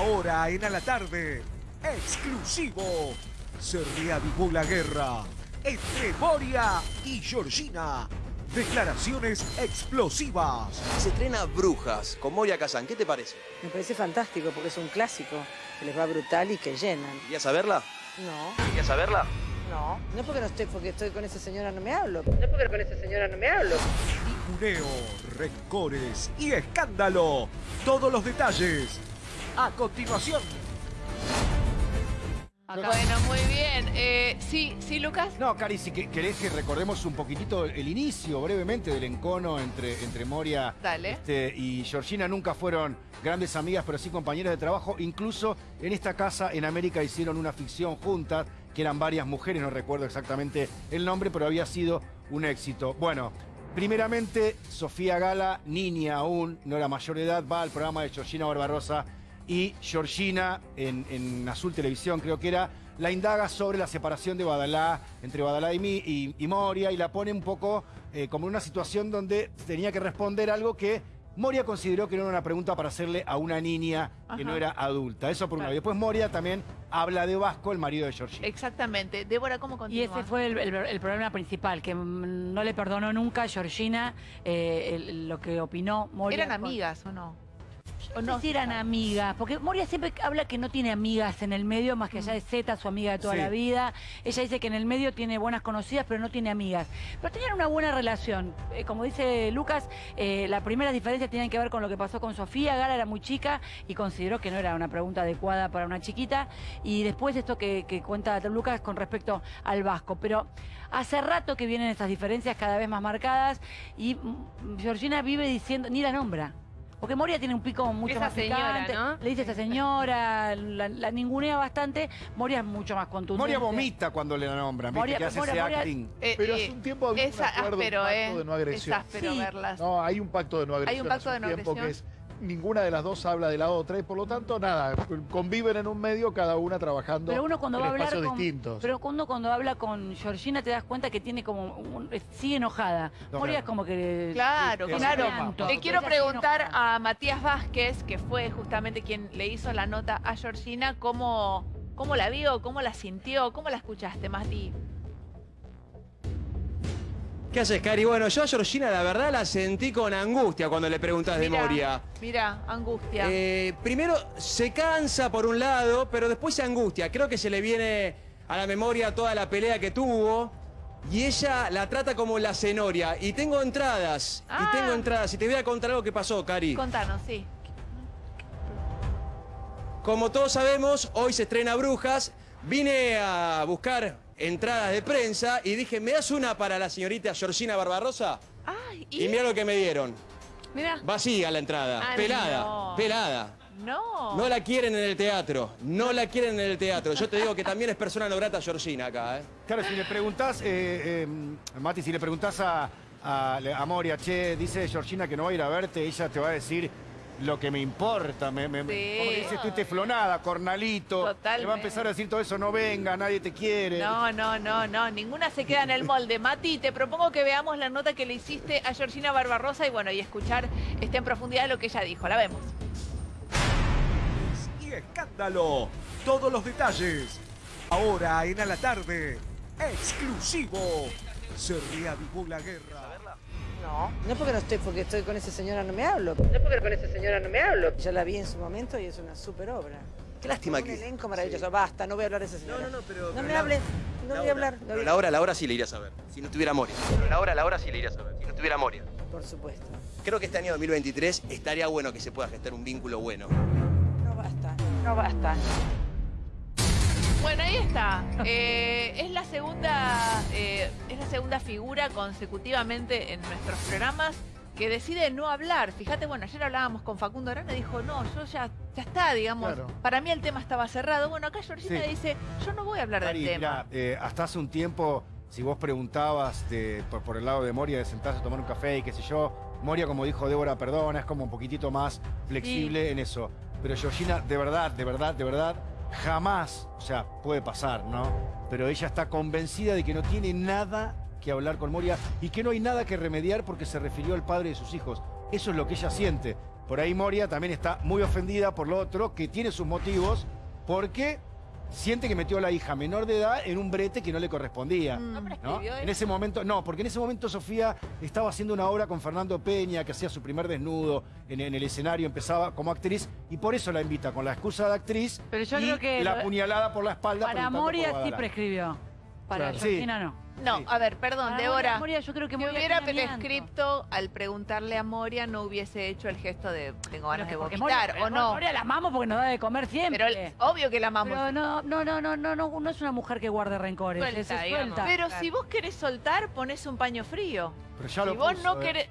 Ahora en a la tarde, exclusivo, se reavivó la guerra entre Moria y Georgina. Declaraciones explosivas. Se estrena Brujas con Moria Kazan. ¿Qué te parece? Me parece fantástico porque es un clásico que les va brutal y que llenan. ¿Irías a verla? No, ¿Irías a verla? no. No porque no estoy, porque estoy con esa señora no me hablo. No porque con esa señora no me hablo. Ninguneo, rencores y escándalo. Todos los detalles. A continuación. Bueno, muy bien. Eh, sí, sí, Lucas. No, Cari, si que- querés que recordemos un poquitito el inicio brevemente del encono entre, entre Moria Dale. este, y Georgina. Nunca fueron grandes amigas, pero sí compañeras de trabajo. Incluso en esta casa en América hicieron una ficción juntas, que eran varias mujeres, no recuerdo exactamente el nombre, pero había sido un éxito. Bueno, primeramente, Sofía Gala, niña aún, no era mayor de edad, va al programa de Georgina Barbarosa y Georgina en, en Azul Televisión creo que era, la indaga sobre la separación de Badalá, entre Badalá y, Mi- y- y Moria, y la pone un poco eh, como en una situación donde tenía que responder algo que Moria consideró que no era una pregunta para hacerle a una niña que no era adulta. Eso por un lado. Y Después Moria también habla de Vasco, el marido de Georgina. Exactamente. Débora, ¿cómo Y continúa? ese fue el, el- el problema principal, que no le perdonó nunca a Georgina eh, el- lo que opinó Moria. ¿Eran con- amigas o no? O no eran amigas, porque Moria siempre habla que no tiene amigas en el medio, más que allá de Zeta, su amiga de toda Sí. la vida. Ella dice que en el medio tiene buenas conocidas, pero no tiene amigas. Pero tenían una buena relación. Eh, como dice Lucas, eh, las primeras diferencias tienen que ver con lo que pasó con Sofía. Gala era muy chica y consideró que no era una pregunta adecuada para una chiquita. Y después esto que, que cuenta Lucas con respecto al Vasco. Pero hace rato que vienen estas diferencias cada vez más marcadas y mm, Georgina vive diciendo, ni la nombra. Porque Moria tiene un pico mucho Esa más señora, picante. ¿no? Le dice esta señora, la, la ningunea bastante. Moria es mucho más contundente. Moria vomita cuando le nombran, ¿viste? Moria- que hace Moria- ese Moria- acting. Eh, Pero eh, hace un tiempo había es un acuerdo, áspero, pacto ¿eh? de no agresión. Es áspero Sí. verlas. No, hay un pacto de no agresión. Hay un pacto hace de no tiempo agresión. que es ninguna de las dos habla de la otra y por lo tanto nada, conviven en un medio cada una trabajando Pero uno cuando en va a hablar espacios con, distintos. pero uno cuando habla con Georgina te das cuenta que tiene como un- sigue enojada. No, Moria claro. es como que Claro, Es claro. llanto. Le quiero preguntar a Matías Vázquez, que fue justamente quien le hizo la nota a Georgina, cómo, cómo la vio, cómo la sintió, cómo la escuchaste, Mati. ¿Qué haces, Cari? Bueno, yo a Georgina la verdad la sentí con angustia cuando le preguntas de Moria. Mira, angustia. Eh, primero se cansa por un lado, pero después se angustia. Creo que se le viene a la memoria toda la pelea que tuvo. Y ella la trata como la cenoria. Y tengo entradas. Ah. Y tengo entradas. Y te voy a contar algo que pasó, Cari. Contanos, sí. Como todos sabemos, hoy se estrena Brujas. Vine a buscar entradas de prensa y dije, ¿me das una para la señorita Georgina Barbarosa? Ay, Y y, mira lo que me dieron. mira. Vacía la entrada. Pelada. no. Pelada. No. No la quieren en el teatro. No la quieren en el teatro. Yo te digo que también es persona no grata Georgina acá, ¿eh? Claro, si le preguntás, eh, eh, Mati, si le preguntás a, a, a Moria, che, dice Georgina que no va a ir a verte, ella te va a decir lo que me importa. Me, me, me- Sí. como que dice, estuviste flonada, cornalito. Le va a Totalmente. empezar a decir todo eso, no venga, nadie te quiere. No, no, no, no, ninguna se queda en el molde. Mati, te propongo que veamos la nota que le hiciste a Georgina Barbarosa y bueno, y escuchar este, en profundidad lo que ella dijo. La vemos. y escándalo. Todos los detalles. Ahora en a la tarde. Exclusivo. Se reavivó la guerra. No, no porque no estoy, porque estoy con esa señora no me hablo. No porque con esa señora no me hablo. Ya la vi en su momento y es una super obra. Qué lástima Un que... elenco maravilloso. Basta, no voy a hablar de esa señora. No, no, no, pero- No pero me la- hables, no voy a hablar. no Pero voy a- la hora, la hora sí le irías a ver. Si no tuviera Moria. Pero la hora, la hora sí le irías a ver. Si no tuviera Moria. Por supuesto. Creo que este año 2023 estaría bueno que se pueda gestar un vínculo bueno. No basta, no basta. Bueno, ahí está. Eh, es la segunda, eh, es la segunda figura consecutivamente en nuestros programas que decide no hablar. Fíjate, bueno, ayer hablábamos con Facundo Arana y dijo, no, yo ya, ya está, digamos. Claro. Para mí el tema estaba cerrado. Bueno, acá Georgina Sí. dice, yo no voy a hablar Cari, del tema. mirá, eh, hasta hace un tiempo, si vos preguntabas de- por, por el lado de Moria de sentarse a tomar un café y qué sé yo, Moria, como dijo Débora, perdona, es como un poquitito más flexible en eso. Pero Georgina, de verdad, de verdad, de verdad, jamás, o sea, puede pasar, ¿no? Pero ella está convencida de que no tiene nada que hablar con Moria y que no hay nada que remediar porque se refirió al padre de sus hijos. Eso es lo que ella siente. por ahí Moria también está muy ofendida por lo otro, que tiene sus motivos, porque siente que metió a la hija menor de edad en un brete que no le correspondía. ¿No ¿no? En ese momento, no, porque en ese momento Sofía estaba haciendo una obra con Fernando Peña, que hacía su primer desnudo en, en el escenario, empezaba como actriz, y por eso la invita con la excusa de actriz Pero yo y creo que la lo- puñalada por la espalda. Para preguntando por Moria sí Guadalajara. prescribió. Para Claro. Georgina Sí. no. No, Sí. a ver, perdón, Para Débora. Moria, yo creo que si Moria hubiera prescripto al preguntarle a Moria, no hubiese hecho el gesto de tengo ganas de vomitar, Moria- ¿o no? Moria la amamos porque nos da de comer siempre. Pero el- obvio que la amamos. Pero no, no, no, no, no, no, no es una mujer que guarde rencores. Suelta, es es digamos. suelta. Pero Claro. si vos querés soltar, pones un paño frío. Pero ya si lo vos puso, no eh. querés...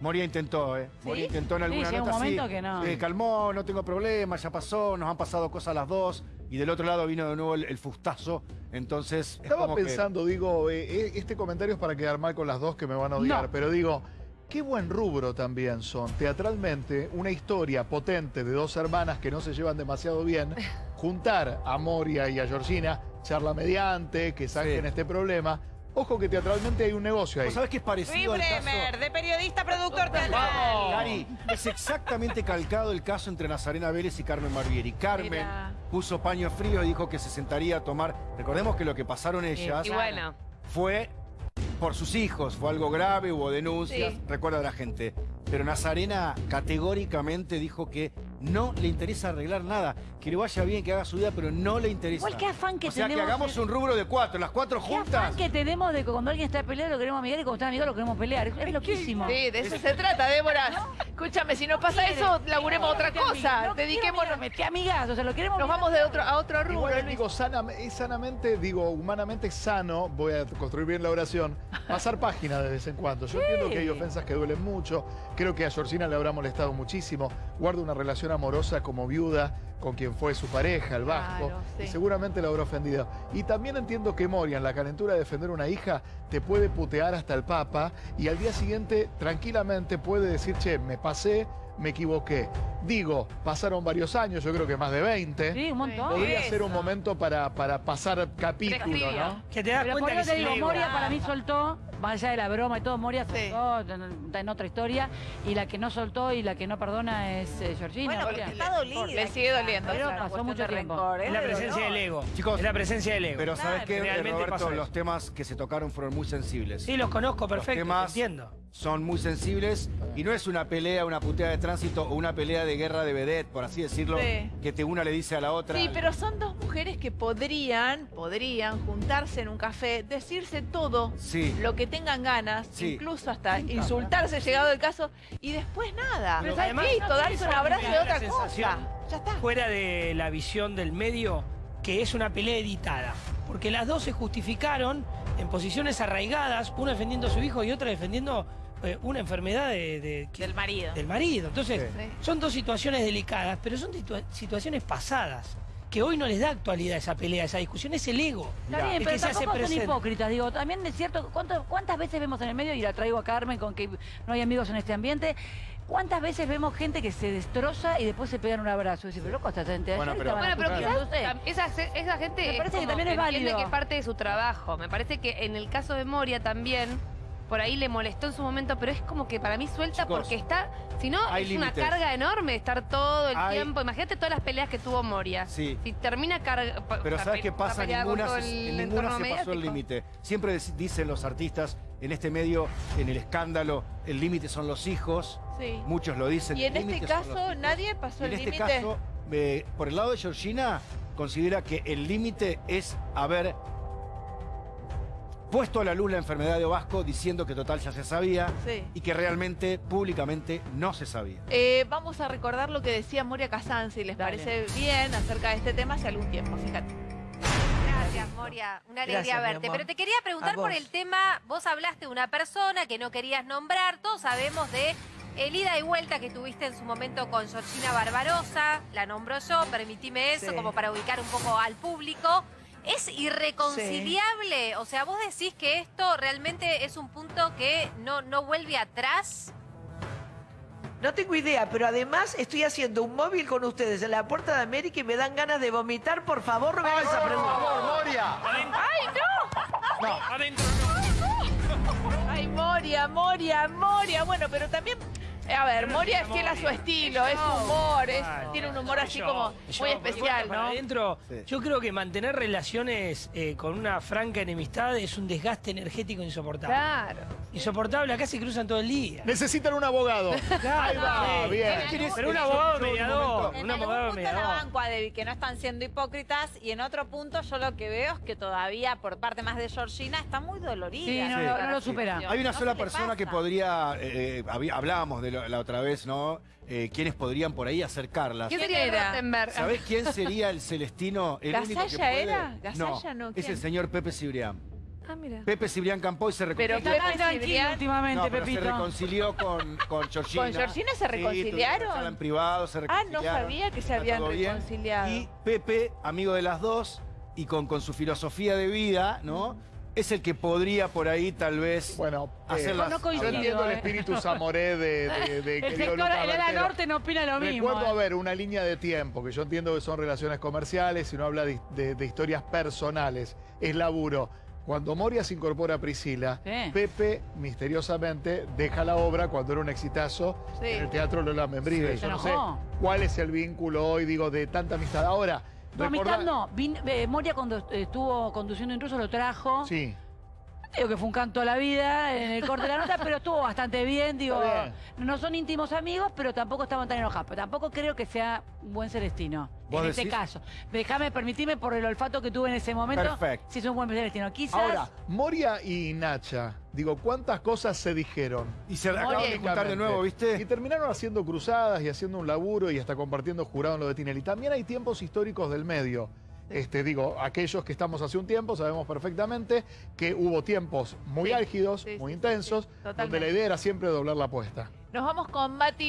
Moria intentó, ¿eh? Moria ¿Sí? intentó en Sí, alguna un nota, momento sí. que no. Eh, calmó, no tengo problema, ya pasó, nos han pasado cosas las dos. Y del otro lado vino de nuevo el, el fustazo. Entonces, es Estaba que- pensando, digo, eh, eh, este comentario es para quedar mal con las dos que me van a odiar, No. pero digo, qué buen rubro también son. Teatralmente, una historia potente de dos hermanas que no se llevan demasiado bien, juntar a Moria y a Georgina, charla mediante, que saquen Sí. este problema. Ojo que teatralmente hay un negocio ahí. ¿Vos sabés que es parecido al caso? de periodista, productor Gary, es exactamente calcado el caso entre Nazarena Vélez y Carmen Barbieri. Carmen puso paño frío y dijo que se sentaría a tomar. Recordemos que lo que pasaron ellas Y bueno, fue por sus hijos, fue algo grave, hubo denuncias, Sí. recuerda a la gente. Pero Nazarena categóricamente dijo que no le interesa arreglar nada, que le vaya bien, que haga su vida, pero no le interesa. Igual qué afán que o sea, que hagamos de- un rubro de cuatro, las cuatro ¿Qué juntas. afán que tenemos de que cuando alguien está peleando lo queremos amigar y cuando está amigo lo queremos pelear? Es, es loquísimo. Sí, de eso se trata, Débora. Escúchame, si no pasa eso, laburemos otra cosa. Dediquémonos. Metí amigas, o sea, lo queremos. Nos vamos de otro, a otro rubro. Igual Luis. digo, sana- sanamente, digo, humanamente sano, voy a construir bien la oración, pasar página de vez en cuando. Yo entiendo que hay ofensas que duelen mucho, creo que a Georgina le habrá molestado muchísimo, guarda una relación amorosa como viuda con quien fue su pareja, el Vasco, Claro, sí. y seguramente la habrá ofendido. Y también entiendo que Moria, en la calentura de defender una hija, te puede putear hasta el Papa y al día siguiente tranquilamente puede decir, che, me pasé, me equivoqué. Digo, pasaron varios años, yo creo que más de 20. Sí, un montón. Podría Eso. ser un momento para, para pasar capítulo. ¿no? Que te das Pero por cuenta que te digo. Moria para mí soltó, más allá de la broma y todo, Moria Sí. soltó en, en otra historia. Y la que no soltó y la que no perdona es eh, Georgina. Bueno, Moria. porque está dolida. Le sigue doliendo. Pero claro, pasó mucho tiempo. rencor, Es ¿eh? la De presencia del ego. Chicos, es la presencia del ego. Pero ¿sabes qué, Realmente Roberto? pasó Los temas que se tocaron fueron muy sensibles. Sí, los conozco Los perfecto, temas entiendo. son muy sensibles y no es una pelea, una puteada de tránsito o una pelea de guerra de vedette, por así decirlo, Sí. que te una le dice a la otra. Sí, pero son dos mujeres que podrían, podrían juntarse en un café, decirse todo Sí. lo que tengan ganas, Sí. incluso hasta insultarse llegado el caso, y después nada. Pero Listo, además, darse eso un abrazo de otra cosa. sensación, Ya está. Fuera de la visión del medio, que es una pelea editada. Porque las dos se justificaron en posiciones arraigadas, una defendiendo a su hijo y otra defendiendo eh, una enfermedad de, Del marido. del marido. Entonces, Sí. son dos situaciones delicadas, pero son situa- situaciones pasadas. Que hoy no les da actualidad a esa pelea, a esa discusión, es el ego. Está bien, el pero que se hace tampoco son presente. hipócritas. Digo, también es cierto, ¿cuánto- ¿cuántas veces vemos en el medio, y la traigo a Carmen con que no hay amigos en este ambiente, cuántas veces vemos gente que se destroza y después se pegan un abrazo? Y dice, pero loco, hasta gente Bueno, pero- Bueno, pero quizás esa, esa gente Me es parece que también es entiende válido. que es parte de su trabajo. Me parece que en el caso de Moria también, por ahí le molestó en su momento, pero es como que para mí suelta Chicos, porque está, si no, es una carga enorme estar todo el Hay- tiempo. Imagínate todas las peleas que tuvo Moria. Sí. Si termina carga... Pero pa- ¿sabes qué pa- pasa? Ninguna se, en ninguna se pasó el límite. Siempre dicen los artistas en este medio, en el escándalo, el límite son los hijos. Sí. Muchos lo dicen. Y en este caso nadie pasó Y en el este límite. caso, eh, por el lado de Georgina, considera que el límite es haber puesto a la luz la enfermedad de Vasco diciendo que total ya se sabía Sí. y que realmente públicamente no se sabía. Eh, vamos a recordar lo que decía Moria Kazan, si les Dale. parece bien, acerca de este tema hace algún tiempo, fíjate. Gracias, Moria. Una alegría Gracias, verte. Pero te quería preguntar por el tema, vos hablaste de una persona que no querías nombrar, todos sabemos de el ida y vuelta que tuviste en su momento con Georgina Barbarosa, la nombro yo, permitime eso Sí. como para ubicar un poco al público. ¿Es irreconciliable? O sea, vos decís que esto realmente es un punto que no, no vuelve atrás. No tengo idea, pero además estoy haciendo un móvil con ustedes en la Puerta de América y me dan ganas de vomitar. Por favor, no me hagas esa pregunta. Moria! Ay, Moria, Moria, Moria. Bueno, pero también A ver, Moria es fiel a su estilo, es humor, es- Claro. tiene un humor así como muy especial, ¿no? adentro, yo creo que mantener relaciones eh, con una franca enemistad es un desgaste energético insoportable. Claro. Insoportable, acá se cruzan todo el día. Necesitan un abogado. Ahí va, Sí. bien. Pero un abogado mediador, En un algún abogado punto la mediador. banco a Debbie, que no están siendo hipócritas, y en otro punto yo lo que veo es que todavía, por parte más de Georgina, está muy dolorida. Sí, no, Sí. lo- no lo supera. Hay una No sola persona que podría, eh, eh, hablábamos de lo- la otra vez, ¿no? Eh, ¿Quiénes podrían por ahí acercarlas? ¿Quién ¿Quién sería era? Rottenberg? ¿Sabés quién sería el Celestino? El único que ¿Gasalla puede? era? ¿Gasalla no? es ¿Quién? el señor Pepe Cibrián. Ah, mira. Pepe Cibrián Campoy se Pero reconcilió. Está más Pepe tranquilo Cibrián- últimamente, no, pero se reconcilió con, con Georgina. ¿Con Georgina se Sí, reconciliaron? charla en privado, se Ah, no reconciliaron. sabía que se habían bien. reconciliado. Y Pepe, amigo de las dos, y con, con su filosofía de vida, ¿no? Es el que podría por ahí tal vez Bueno, eh, no coincido, yo entiendo el eh. espíritu samoré de, de, de El sector, ala norte no opina lo mismo. Recuerdo eh. haber una línea de tiempo, que yo entiendo que son relaciones comerciales y no habla de, de- de historias personales, es laburo. Cuando Moria se incorpora a Priscila, Sí. Pepe misteriosamente deja la obra cuando era un exitazo Sí. en el Teatro Lola Membrive. Sí. Yo no sé cuál es el vínculo hoy, digo, de tanta amistad. Ahora, No, recordá- amistad no. Vin- eh, Moria cuando estuvo conduciendo intruso lo trajo. Sí. Digo que fue un canto a la vida en el corte de la nota, pero estuvo bastante bien. Digo, bien. no son íntimos amigos, pero tampoco estaban tan enojados. Pero tampoco creo que sea un buen celestino. ¿Vos En este decís? caso. Déjame, permitime por el olfato que tuve en ese momento. Perfecto. Si es un buen celestino. Quizás. Ahora, Moria y Nacha, digo, ¿cuántas cosas se dijeron? Y se acaban de juntar de nuevo, Y ¿viste? terminaron haciendo cruzadas y haciendo un laburo y hasta compartiendo jurado en lo de Tinelli. También hay tiempos históricos del medio. Este, digo, aquellos que estamos hace un tiempo sabemos perfectamente que hubo tiempos muy Sí, álgidos, sí, muy intensos, donde la idea era siempre doblar la apuesta. Nos vamos con Mati